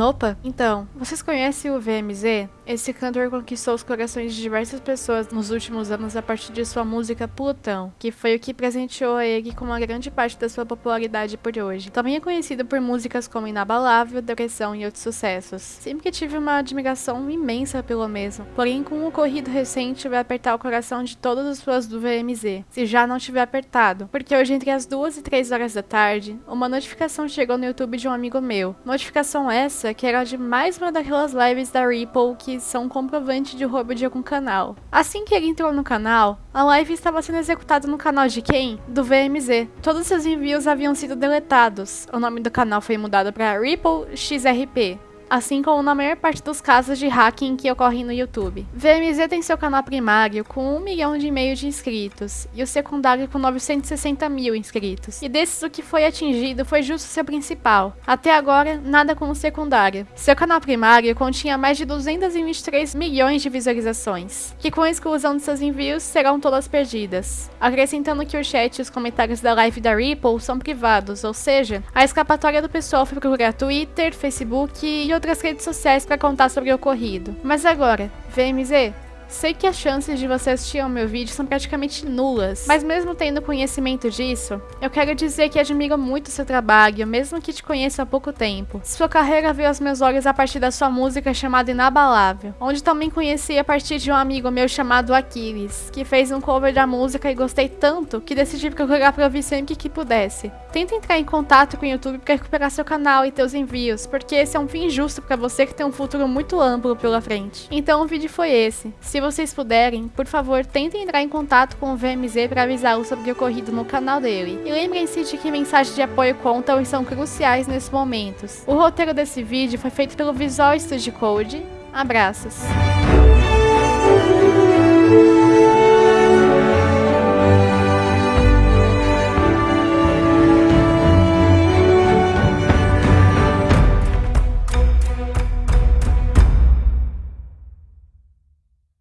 Nopa? Então, vocês conhecem o VMZ? Esse cantor conquistou os corações de diversas pessoas nos últimos anos a partir de sua música Plutão, que foi o que presenteou ele com uma grande parte da sua popularidade por hoje. Também é conhecido por músicas como Inabalável, Depressão e outros sucessos. Sempre tive uma admiração imensa pelo mesmo, porém com um ocorrido recente vai apertar o coração de todos os fãs do VMZ, se já não tiver apertado, porque hoje entre as 2 e 3 horas da tarde, uma notificação chegou no YouTube de um amigo meu. Notificação essa que era de mais uma daquelas lives da Ripple que são comprovante de roubo de algum canal. Assim que ele entrou no canal, a live estava sendo executada no canal de quem? Do VMZ. Todos seus envios haviam sido deletados. O nome do canal foi mudado para Ripple XRP assim como na maior parte dos casos de hacking que ocorrem no YouTube. VMZ tem seu canal primário com 1 milhão e meio de inscritos e o secundário com 960 mil inscritos. E desses o que foi atingido foi justo seu principal. Até agora, nada com o secundário. Seu canal primário continha mais de 223 milhões de visualizações, que com a exclusão de seus envios serão todas perdidas. Acrescentando que o chat e os comentários da live da Ripple são privados, ou seja, a escapatória do pessoal foi procurar Twitter, Facebook e outras redes sociais para contar sobre o ocorrido. Mas agora, VMZ, Sei que as chances de você assistir ao meu vídeo são praticamente nulas, mas mesmo tendo conhecimento disso, eu quero dizer que admiro muito seu trabalho, mesmo que te conheça há pouco tempo. Sua carreira veio aos meus olhos a partir da sua música chamada Inabalável, onde também conheci a partir de um amigo meu chamado Aquiles, que fez um cover da música e gostei tanto que decidi procurar para ouvir sempre que pudesse. Tenta entrar em contato com o YouTube para recuperar seu canal e teus envios, porque esse é um fim justo para você que tem um futuro muito amplo pela frente. Então o vídeo foi esse. Se vocês puderem, por favor, tentem entrar em contato com o VMZ para avisá-lo sobre o ocorrido no canal dele. E lembrem-se de que mensagens de apoio contam e são cruciais nesses momentos. O roteiro desse vídeo foi feito pelo Visual Studio Code. Abraços!